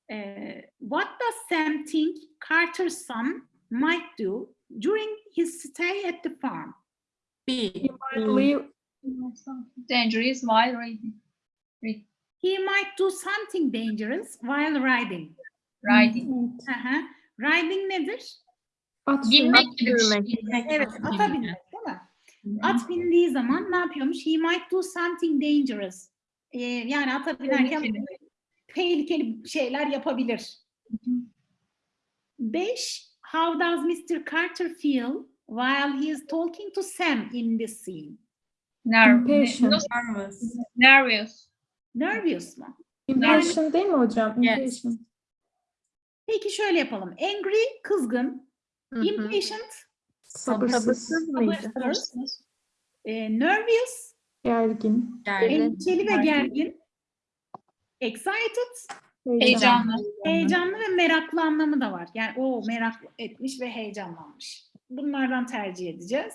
Ee, what does Sam think Carter's son might do during his stay at the farm? B. Leave. Dangerous while reading. He might do something dangerous while riding. Riding. Hı hı. Riding nedir? At gibi. Binmek. Evet, ata binmek değil mi? At bindiği zaman ne yapıyormuş? He might do something dangerous. Ee, yani ata binerken Tehlikeli. şeyler yapabilir. Beş, how does Mr. Carter feel while he is talking to Sam in this scene? Nerv- Impatient. Nasıl- Nervous. Nervous. Nervous mu? Impatient değil mi hocam? Yes. Impatient. Peki şöyle yapalım. Angry, kızgın. Hı hı. Impatient, Sabırsız. Sabırsız mıydı? sabırsız. Ee, nervous, Gergin. Gergin. endişeli ve Gergin. Excited, Heyecanlı. heyecanlı ve meraklı anlamı da var. Yani o merak etmiş ve heyecanlanmış. Bunlardan tercih edeceğiz.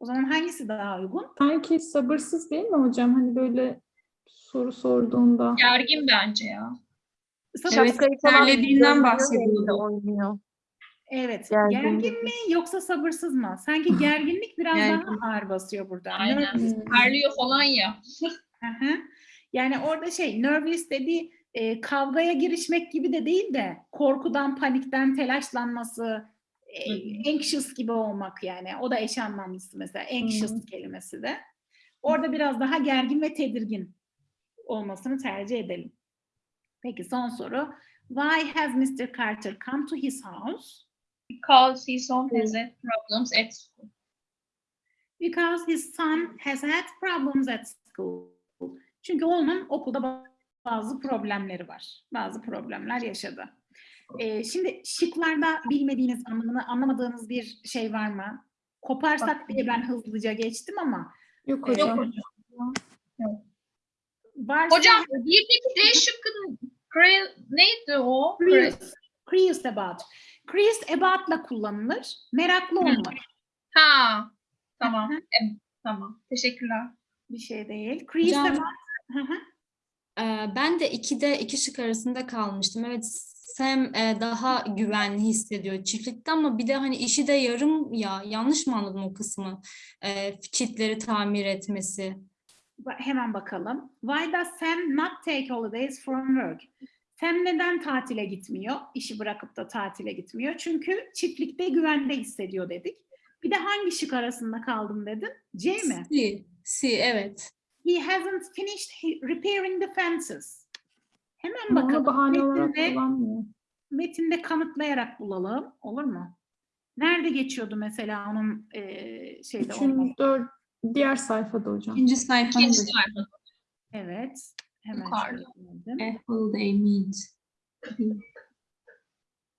O zaman hangisi daha uygun? Sanki sabırsız değil mi hocam? Hani böyle soru sorduğunda. Gergin bence ya. Sabırsız. Şapkayı falan terlediğinden oynuyor. Evet. Gergin mi yoksa sabırsız mı? Sanki gerginlik biraz Gergin. daha ağır basıyor burada. Aynen. Parlıyor falan ya. Hı hı. Yani orada şey nervous dediği e, kavgaya girişmek gibi de değil de korkudan, panikten, telaşlanması, e, anxious gibi olmak yani. O da eş anlamlısı mesela anxious kelimesi de. Orada biraz daha gergin ve tedirgin olmasını tercih edelim. Peki son soru. Why has Mr. Carter come to his house? Because his son has had problems at school. Because his son has had problems at school. Çünkü onun okulda ba- bazı problemleri var. Bazı problemler yaşadı. Ee, şimdi şıklarda bilmediğiniz, anlamını anlamadığınız bir şey var mı? Koparsak diye ben hızlıca geçtim ama Yok Yok hocam. varsa Hocam birdeki D şıkkının neydi o? curious, curious about. Curious about'la kullanılır. Meraklı olmak. Ha. Tamam. Hı hı. Evet, tamam. Teşekkürler. Bir şey değil. Curious Hocam- about. Hı hı. Ben de ikide iki şık arasında kalmıştım. Evet Sam daha güvenli hissediyor çiftlikte ama bir de hani işi de yarım ya yanlış mı anladım o kısmı? Çitleri tamir etmesi. Hemen bakalım. Why does Sam not take holidays from work? Sam neden tatile gitmiyor? İşi bırakıp da tatile gitmiyor. Çünkü çiftlikte güvende hissediyor dedik. Bir de hangi şık arasında kaldım dedin? C mi? Si, si evet. He hasn't finished he- repairing the fences. Hemen bakalım. bahane Metinde, metinde kanıtlayarak bulalım. Olur mu? Nerede geçiyordu mesela onun eee şeyde? Üçüncü, dört, diğer sayfada hocam. İkinci sayfanın İkinci da sayfa. Evet. Hemen Yukarıda. söyledim. a holiday means.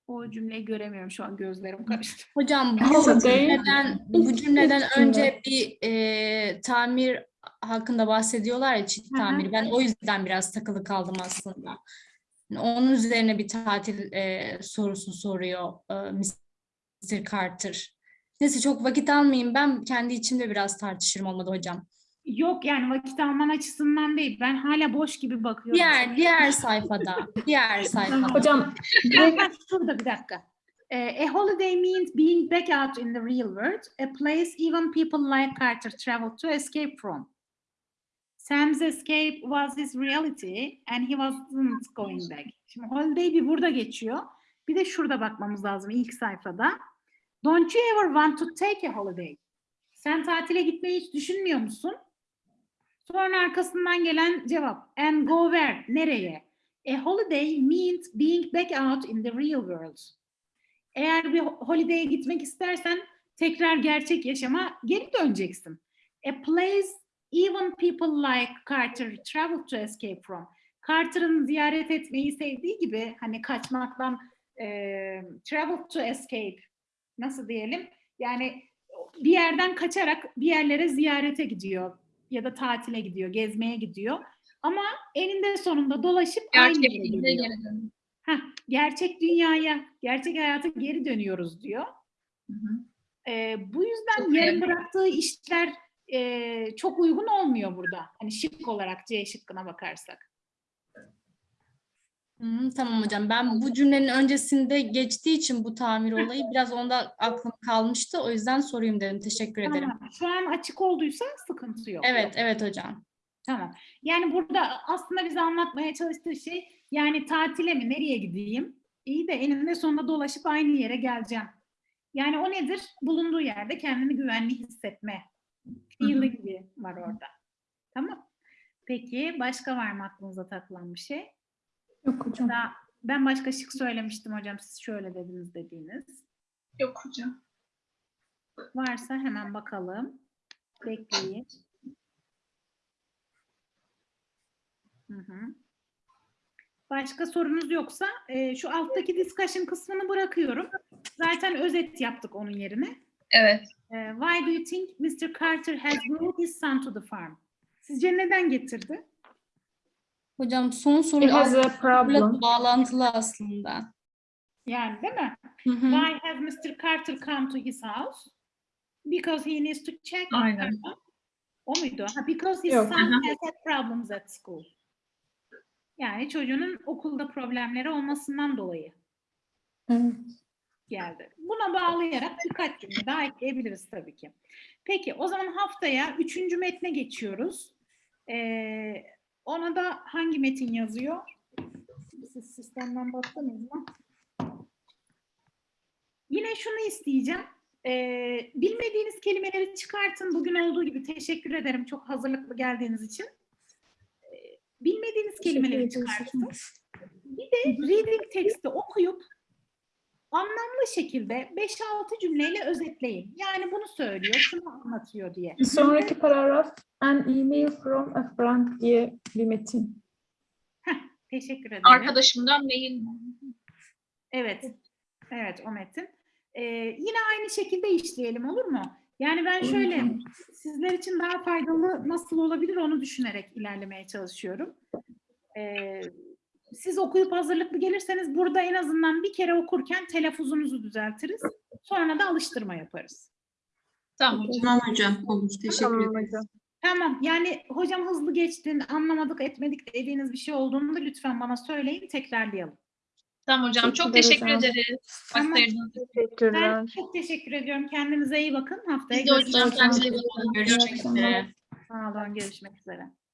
O cümleyi göremiyorum şu an gözlerim karıştı. Hocam bu cümleden, bu cümleden önce bir e, tamir hakkında bahsediyorlar ya çit tamiri. Ben o yüzden biraz takılı kaldım aslında. Yani Onun üzerine bir tatil e, sorusu soruyor e, Mr. Carter. Neyse çok vakit almayayım. Ben kendi içimde biraz tartışırım olmadı hocam. Yok yani vakit alman açısından değil. Ben hala boş gibi bakıyorum. Diğer diğer sayfada, diğer sayfada. Hocam Şurada bir dakika. Eh, a holiday means being back out in the real world, a place even people like Carter travel to escape from. Sam's escape was his reality and he wasn't going back. Şimdi holiday bir burada geçiyor. Bir de şurada bakmamız lazım ilk sayfada. Don't you ever want to take a holiday? Sen tatile gitmeyi hiç düşünmüyor musun? Sonra arkasından gelen cevap. And go where? Nereye? A holiday means being back out in the real world. Eğer bir ho- holiday'e gitmek istersen tekrar gerçek yaşama geri döneceksin. A place even people like Carter travel to escape from. Carter'ın ziyaret etmeyi sevdiği gibi hani kaçmaktan eee, travel to escape nasıl diyelim? Yani bir yerden kaçarak bir yerlere ziyarete gidiyor ya da tatile gidiyor, gezmeye gidiyor. Ama eninde sonunda dolaşıp aynı yere dön. Heh, gerçek dünyaya, gerçek hayata geri dönüyoruz diyor. Hı hı. Ee, bu yüzden Çok yarım bıraktığı işler e, çok uygun olmuyor burada. Hani şık olarak C şıkkına bakarsak. Hı, tamam hocam. Ben bu cümlenin öncesinde geçtiği için bu tamir olayı biraz onda aklım kalmıştı. O yüzden sorayım dedim. Teşekkür ederim. Tamam. Şu an açık olduysa sıkıntı yok. Evet, evet hocam. Tamam. Yani burada aslında bize anlatmaya çalıştığı şey yani tatile mi nereye gideyim? İyi de eninde sonunda dolaşıp aynı yere geleceğim. Yani o nedir? Bulunduğu yerde kendini güvenli hissetme. Feelingi var orada. Tamam. Peki başka var mı aklınıza takılan bir şey? yok hocam. Daha, ben başka şık söylemiştim hocam. Siz şöyle dediniz dediğiniz. Yok hocam. Varsa hemen bakalım. Bekleyin. Hı hı. Başka sorunuz yoksa e, şu alttaki discussion kısmını bırakıyorum. Zaten özet yaptık onun yerine. Evet. E, why do you think Mr. Carter has brought his son to the farm? Sizce neden getirdi? Hocam son soru He has a aslında bağlantılı aslında. Yani değil mi? Hı hı. Why has Mr. Carter come to his house? Because he needs to check. Aynen. O muydu? Ha, because his Yok. son has had problems at school. Yani çocuğunun okulda problemleri olmasından dolayı. Evet. Geldi. Buna bağlayarak birkaç cümle daha ekleyebiliriz tabii ki. Peki o zaman haftaya üçüncü metne geçiyoruz. Ee, ona da hangi metin yazıyor? Siz sistemden baktınız mı? Yine şunu isteyeceğim. Ee, bilmediğiniz kelimeleri çıkartın. Bugün olduğu gibi teşekkür ederim çok hazırlıklı geldiğiniz için. Ee, bilmediğiniz kelimeleri çıkartın. Bir de reading teksti okuyup anlamlı şekilde 5-6 cümleyle özetleyin. Yani bunu söylüyor, şunu anlatıyor diye. Bir sonraki paragraf an email from a friend diye bir metin. Teşekkür ederim. Arkadaşımdan mail Evet. Evet o metin. Ee, yine aynı şekilde işleyelim olur mu? Yani ben şöyle sizler için daha faydalı nasıl olabilir onu düşünerek ilerlemeye çalışıyorum. Ee, siz okuyup hazırlıklı gelirseniz burada en azından bir kere okurken telaffuzunuzu düzeltiriz. Sonra da alıştırma yaparız. Tamam hocam. Tamam hocam. Olur. Teşekkür Tamam ederim. hocam. Tamam yani hocam hızlı geçtin anlamadık etmedik dediğiniz bir şey olduğunda lütfen bana söyleyin tekrarlayalım. Tamam hocam. Çok Teşekkürler teşekkür hocam. ederiz. Tamam. İçin. Ben Teşekkürler. çok teşekkür ediyorum. Kendinize iyi bakın. Haftaya Biz de hocam görüşmek üzere. Görüşmek üzere. Sağ olun. Görüşmek üzere.